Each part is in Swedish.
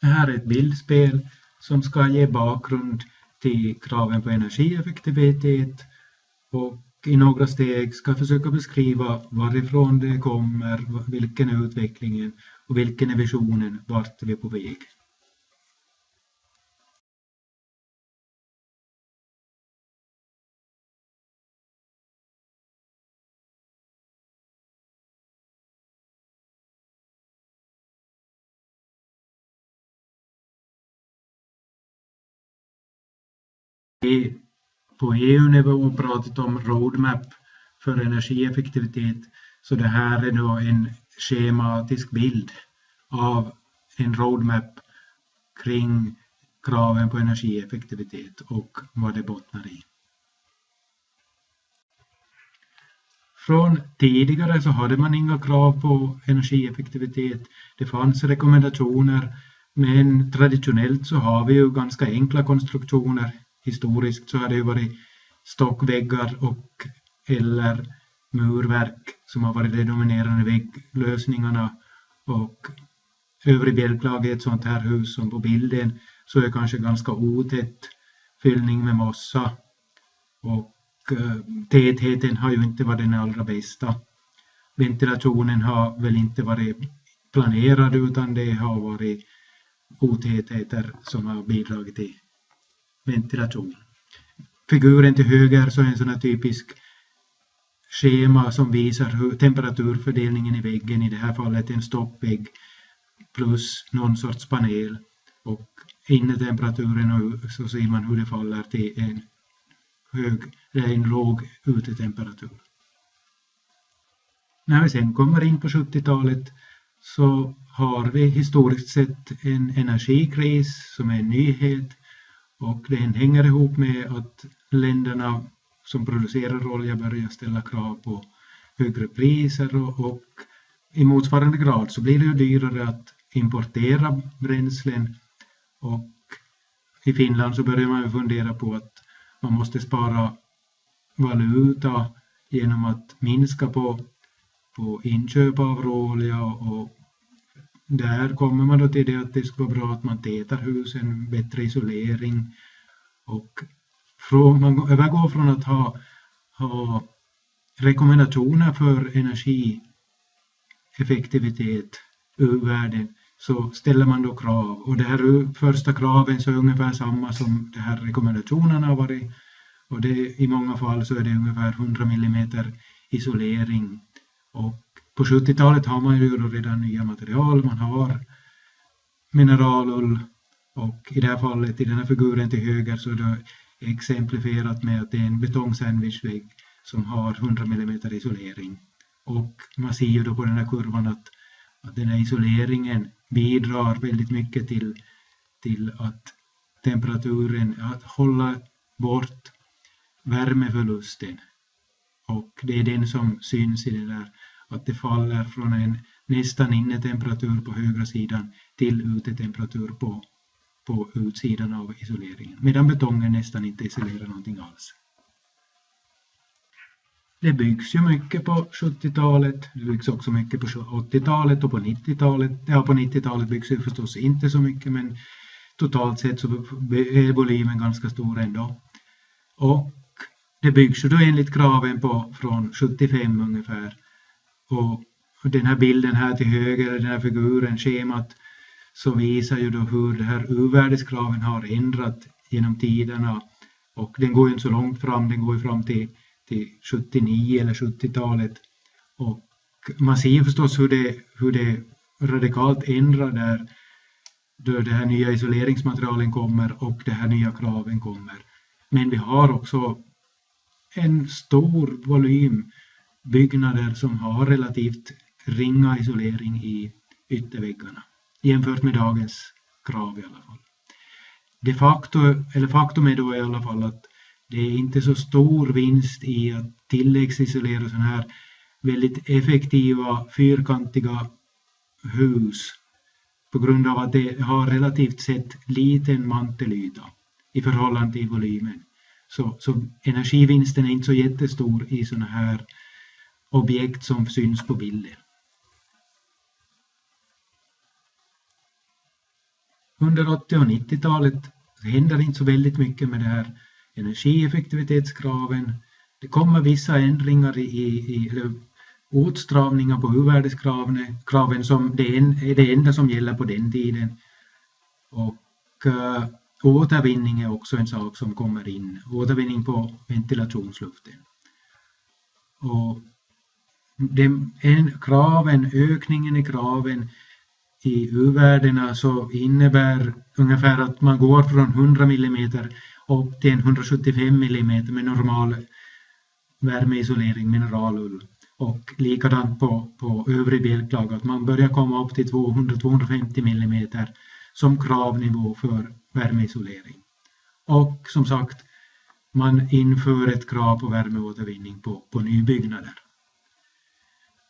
Det här är ett bildspel som ska ge bakgrund till kraven på energieffektivitet och i några steg ska försöka beskriva varifrån det kommer, vilken är utvecklingen och vilken är visionen, vart är vi på väg. På EU-nivå pratat om roadmap för energieffektivitet. Så det här är då en schematisk bild av en roadmap kring kraven på energieffektivitet och vad det bottnar i. Från tidigare så hade man inga krav på energieffektivitet. Det fanns rekommendationer men traditionellt så har vi ju ganska enkla konstruktioner historiskt så har det varit stockväggar och eller murverk som har varit de dominerande vägglösningarna och övrig bjälklag i ett sånt här hus som på bilden så är det kanske ganska otätt fyllning med mossa och eh, tätheten har ju inte varit den allra bästa. Ventilationen har väl inte varit planerad utan det har varit otätheter som har bidragit till ventilation. Figuren till höger så är en sån här typisk schema som visar hur temperaturfördelningen i väggen, i det här fallet en stoppvägg plus någon sorts panel och innetemperaturen och så ser man hur det faller till en hög eller en låg utetemperatur. När vi sen kommer in på 70-talet så har vi historiskt sett en energikris som är en nyhet och den hänger ihop med att länderna som producerar olja börjar ställa krav på högre priser och, och i motsvarande grad så blir det ju dyrare att importera bränslen. Och i Finland så börjar man fundera på att man måste spara valuta genom att minska på, på inköp av råolja och där kommer man då till det att det ska vara bra att man tätar husen, bättre isolering och från, man övergår från att ha, ha rekommendationer för energieffektivitet ur världen så ställer man då krav. Och det här första kraven så är ungefär samma som de här rekommendationerna har varit. Och det, i många fall så är det ungefär 100 mm isolering. Och på 70-talet har man ju redan nya material, man har mineralull och i det här fallet, i den här figuren till höger så är det exemplifierat med att det är en betongsandwichvägg som har 100 mm isolering. Och man ser ju då på den här kurvan att, att den här isoleringen bidrar väldigt mycket till, till att temperaturen, att hålla bort värmeförlusten. Och det är den som syns i den där att det faller från en nästan innetemperatur på högra sidan till utetemperatur på, på utsidan av isoleringen. Medan betongen nästan inte isolerar någonting alls. Det byggs ju mycket på 70-talet, det byggs också mycket på 80-talet och på 90-talet. Ja, på 90-talet byggs det förstås inte så mycket men totalt sett så är volymen ganska stor ändå. Och det byggs ju då enligt kraven på från 75 ungefär och, den här bilden här till höger, den här figuren, schemat, som visar ju då hur det här urvärdeskraven har ändrat genom tiderna. Och den går ju inte så långt fram, den går ju fram till, till 79 eller 70-talet. Och man ser ju förstås hur det, hur det radikalt ändrar där då det här nya isoleringsmaterialen kommer och de här nya kraven kommer. Men vi har också en stor volym byggnader som har relativt ringa isolering i ytterväggarna jämfört med dagens krav i alla fall. De facto, eller faktum är då i alla fall att det är inte så stor vinst i att tilläggsisolera sådana här väldigt effektiva fyrkantiga hus på grund av att det har relativt sett liten mantelyta i förhållande till volymen. Så, så energivinsten är inte så jättestor i sådana här objekt som syns på bilden. under 80 och 90-talet händer inte så väldigt mycket med det här energieffektivitetskraven. Det kommer vissa ändringar i, i åtstramningar på u-värdeskraven kraven som det är det enda som gäller på den tiden. Och uh, återvinning är också en sak som kommer in. Återvinning på ventilationsluften. Och de, en, kraven, ökningen i kraven i u-värdena så innebär ungefär att man går från 100 mm upp till 175 mm med normal värmeisolering, mineralull. Och likadant på, på övrig bjälklag, att man börjar komma upp till 200-250 mm som kravnivå för värmeisolering. Och som sagt, man inför ett krav på värmeåtervinning på, på nybyggnader.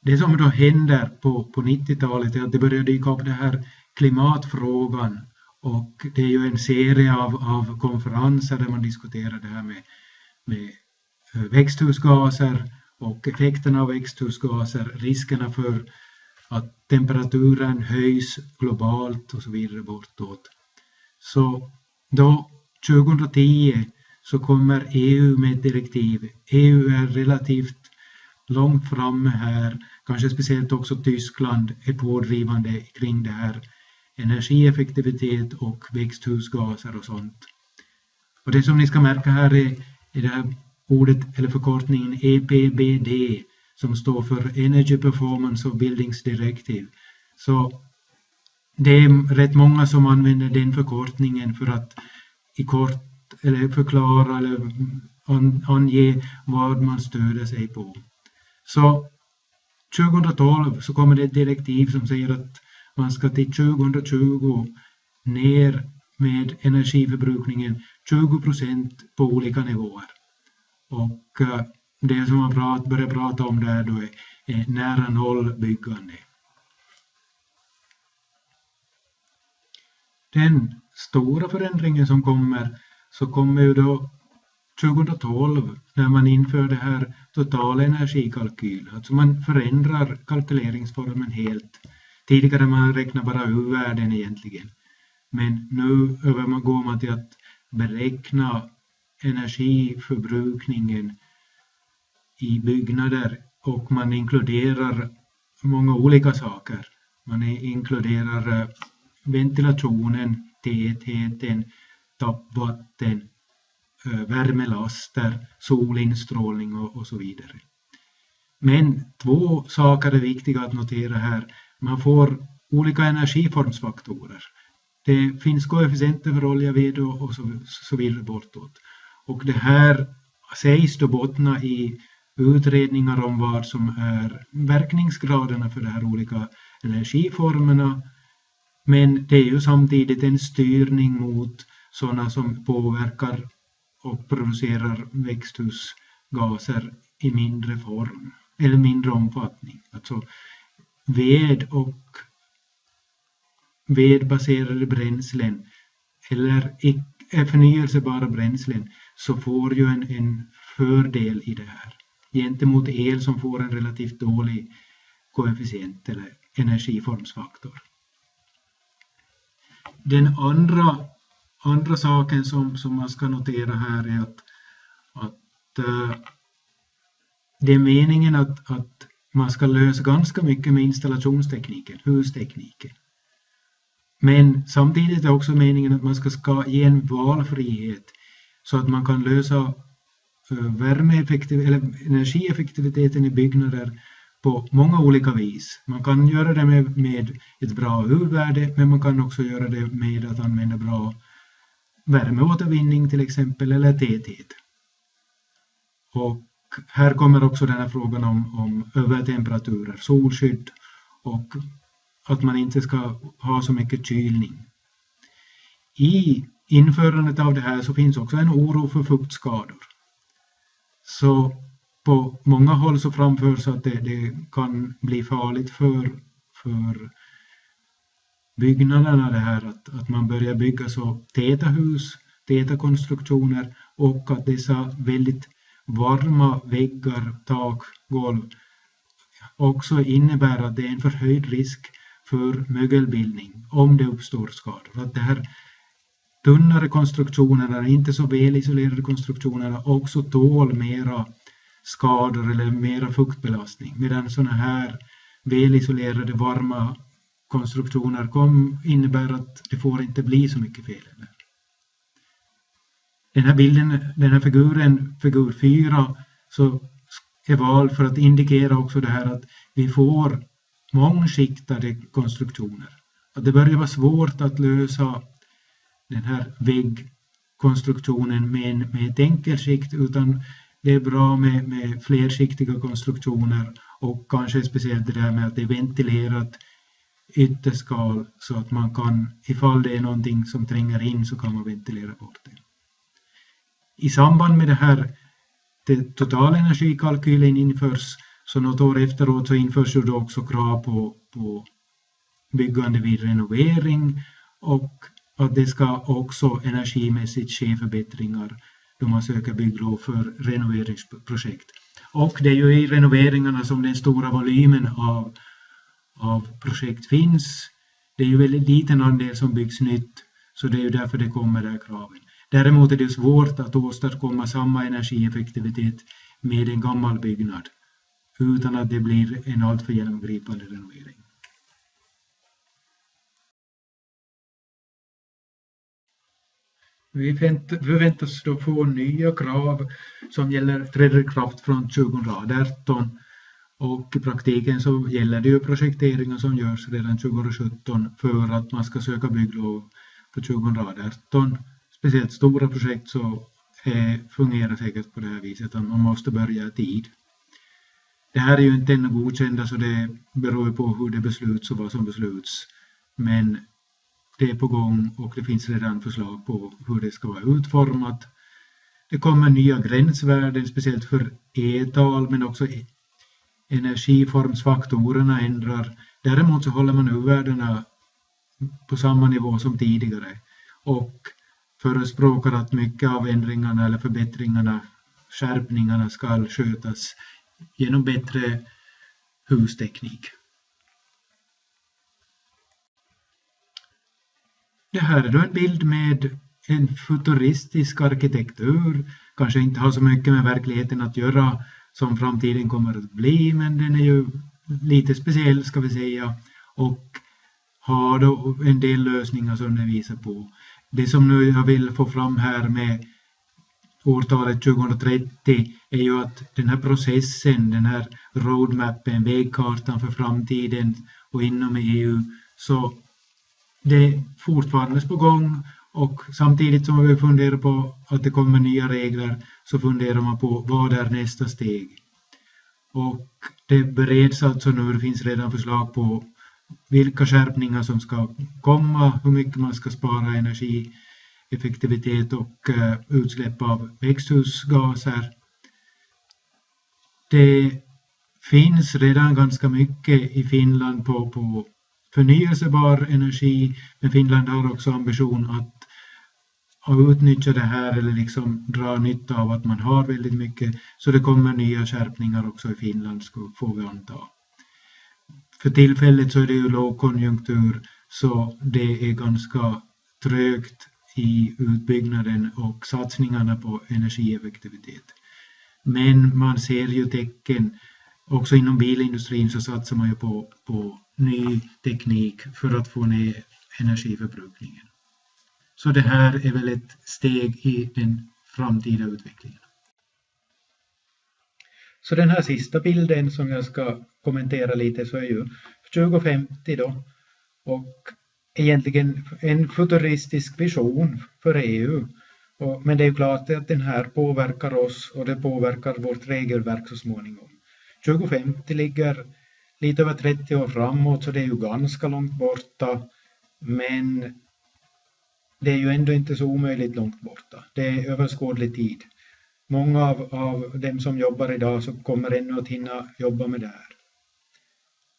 Det som då händer på, på 90-talet är att det börjar dyka upp det här klimatfrågan och det är ju en serie av, av konferenser där man diskuterar det här med, med eh, växthusgaser och effekterna av växthusgaser, riskerna för att temperaturen höjs globalt och så vidare bortåt. Så då 2010 så kommer EU med ett direktiv. EU är relativt långt framme här, kanske speciellt också Tyskland är pådrivande kring det här energieffektivitet och växthusgaser och sånt. Och det som ni ska märka här är, är det här ordet eller förkortningen EPBD som står för Energy Performance of Buildings Directive. Så det är rätt många som använder den förkortningen för att i kort eller förklara eller ange vad man stöder sig på. Så 2012 så kommer det ett direktiv som säger att man ska till 2020 ner med energiförbrukningen 20 procent på olika nivåer. Och eh, det som man prat, börjar prata om där då är, är nära noll byggande. Den stora förändringen som kommer så kommer ju då 2012 när man inför det här total. Alltså man förändrar kalkyleringsformen helt. Tidigare man räknar bara U-värden egentligen. Men nu övergår man till att beräkna energiförbrukningen i byggnader och man inkluderar många olika saker. Man inkluderar eh, ventilationen, tätheten, tappvatten, Eh, värmelaster, solinstrålning och, och så vidare. Men två saker är viktiga att notera här. Man får olika energiformsfaktorer. Det finns koefficienter för olja, ved och så, så vidare bortåt. Och det här sägs då bottna i utredningar om vad som är verkningsgraderna för de här olika energiformerna. Men det är ju samtidigt en styrning mot sådana som påverkar och producerar växthusgaser i mindre form eller mindre omfattning. Alltså ved och vedbaserade bränslen eller eh, förnyelsebara bränslen så får ju en, en fördel i det här gentemot el som får en relativt dålig koefficient eller energiformsfaktor. Den andra, andra saken som, som man ska notera här är att, att äh, det är meningen att, att man ska lösa ganska mycket med installationstekniken, hustekniken. Men samtidigt är det också meningen att man ska, ska ge en valfrihet så att man kan lösa eh, värmeeffektiv eller energieffektiviteten i byggnader på många olika vis. Man kan göra det med, med ett bra huvudvärde men man kan också göra det med att använda bra värmeåtervinning till exempel eller täthet. Och här kommer också den här frågan om, om övertemperaturer, solskydd och att man inte ska ha så mycket kylning. I införandet av det här så finns också en oro för fuktskador. Så på många håll så framförs att det, det kan bli farligt för, för byggnaderna det här att, att man börjar bygga så täta hus, täta konstruktioner och att dessa väldigt varma väggar, tak, golv också innebär att det är en förhöjd risk för mögelbildning om det uppstår skador. Att det här tunnare konstruktionerna, inte så väl isolerade konstruktionerna, också tål mera skador eller mera fuktbelastning. Medan sådana här väl isolerade varma konstruktioner kom, innebär att det får inte bli så mycket fel. Den här bilden, den här figuren, figur 4, så är vald för att indikera också det här att vi får mångskiktade konstruktioner. Att det börjar vara svårt att lösa den här väggkonstruktionen med, med ett enkelskikt utan det är bra med, med flerskiktiga konstruktioner och kanske speciellt det där med att det är ventilerat ytterskal så att man kan, ifall det är någonting som tränger in så kan man ventilera bort det. I samband med det här det totalenergikalkylen införs så något år efteråt så införs ju då också krav på, på byggande vid renovering och att det ska också energimässigt ske förbättringar då man söker bygglov för renoveringsprojekt. Och det är ju i renoveringarna som den stora volymen av, av projekt finns. Det är ju väldigt liten andel som byggs nytt, så det är ju därför det kommer där kraven. Däremot är det svårt att åstadkomma samma energieffektivitet med en gammal byggnad utan att det blir en alltför genomgripande renovering. Vi förväntas då få nya krav som gäller, träder i kraft från 2018 och i praktiken så gäller det ju projekteringar som görs redan 2017 för att man ska söka bygglov för 2018. Speciellt stora projekt så eh, fungerar säkert på det här viset att man måste börja i tid. Det här är ju inte ännu godkända så det beror på hur det besluts och vad som besluts. Men det är på gång och det finns redan förslag på hur det ska vara utformat. Det kommer nya gränsvärden, speciellt för e-tal, men också energiformsfaktorerna ändrar. Däremot så håller man U-värdena på samma nivå som tidigare och förespråkar att mycket av ändringarna eller förbättringarna, skärpningarna ska skötas genom bättre husteknik. Det här är då en bild med en futuristisk arkitektur, kanske inte har så mycket med verkligheten att göra som framtiden kommer att bli, men den är ju lite speciell ska vi säga och har då en del lösningar som den visar på. Det som nu jag vill få fram här med årtalet 2030 är ju att den här processen, den här roadmappen, vägkartan för framtiden och inom EU, så det är fortfarande på gång och samtidigt som vi funderar på att det kommer nya regler så funderar man på vad är nästa steg. Och det bereds alltså nu, det finns redan förslag på vilka skärpningar som ska komma, hur mycket man ska spara energi, effektivitet och eh, utsläpp av växthusgaser. Det finns redan ganska mycket i Finland på, på förnyelsebar energi, men Finland har också ambition att, att utnyttja det här eller liksom dra nytta av att man har väldigt mycket. Så det kommer nya skärpningar också i Finland, får vi anta. För tillfället så är det ju lågkonjunktur, så det är ganska trögt i utbyggnaden och satsningarna på energieffektivitet. Men man ser ju tecken, också inom bilindustrin så satsar man ju på, på ny teknik för att få ner energiförbrukningen. Så det här är väl ett steg i den framtida utvecklingen. Så den här sista bilden som jag ska kommentera lite så är ju 2050 då och egentligen en futuristisk vision för EU. Men det är ju klart att den här påverkar oss och det påverkar vårt regelverk så småningom. 2050 ligger lite över 30 år framåt så det är ju ganska långt borta. Men det är ju ändå inte så omöjligt långt borta. Det är överskådlig tid. Många av, av dem som jobbar idag så kommer ännu att hinna jobba med det här.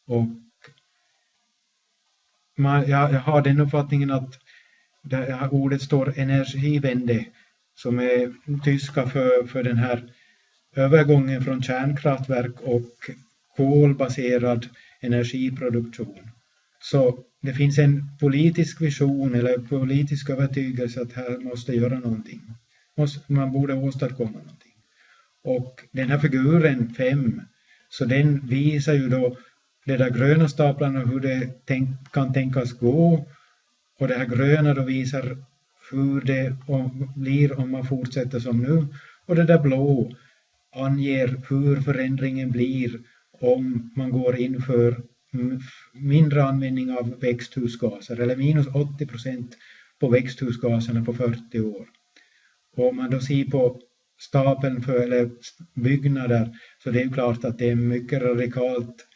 Och man, jag, jag har den uppfattningen att det här ordet står energivände som är tyska för, för den här övergången från kärnkraftverk och kolbaserad energiproduktion Så det finns en politisk vision eller politisk övertygelse att här måste göra någonting. Man borde åstadkomma någonting. Och den här figuren 5, så den visar ju då de där gröna staplarna hur det tänk, kan tänkas gå och det här gröna då visar hur det blir om man fortsätter som nu och det där blå anger hur förändringen blir om man går in för mindre användning av växthusgaser eller minus 80 procent på växthusgaserna på 40 år. Och om man då ser på stapeln för eller byggnader så det är klart att det är mycket radikalt,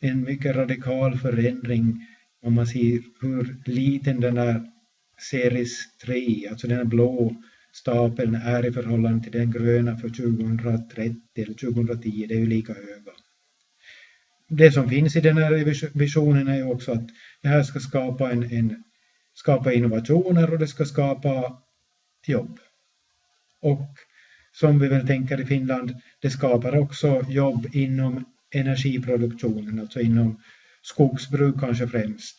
en mycket radikal förändring om man ser hur liten den där series 3, alltså den blå stapeln är i förhållande till den gröna för 2030 eller 2010, det är ju lika höga. Det som finns i den här visionen är ju också att det här ska skapa, en, en, skapa innovationer och det ska skapa jobb. Och som vi väl tänker i Finland, det skapar också jobb inom energiproduktionen, alltså inom skogsbruk kanske främst.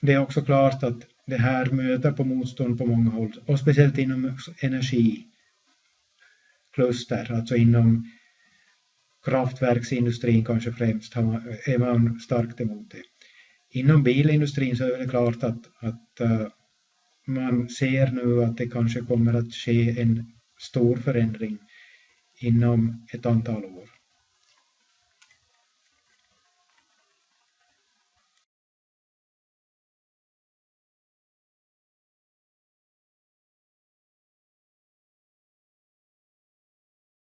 Det är också klart att det här möter på motstånd på många håll och speciellt inom energikluster, alltså inom kraftverksindustrin kanske främst är man starkt emot det. Inom bilindustrin så är det klart att, att eh, man ser nu att det kanske kommer att ske en stor förändring inom ett antal år.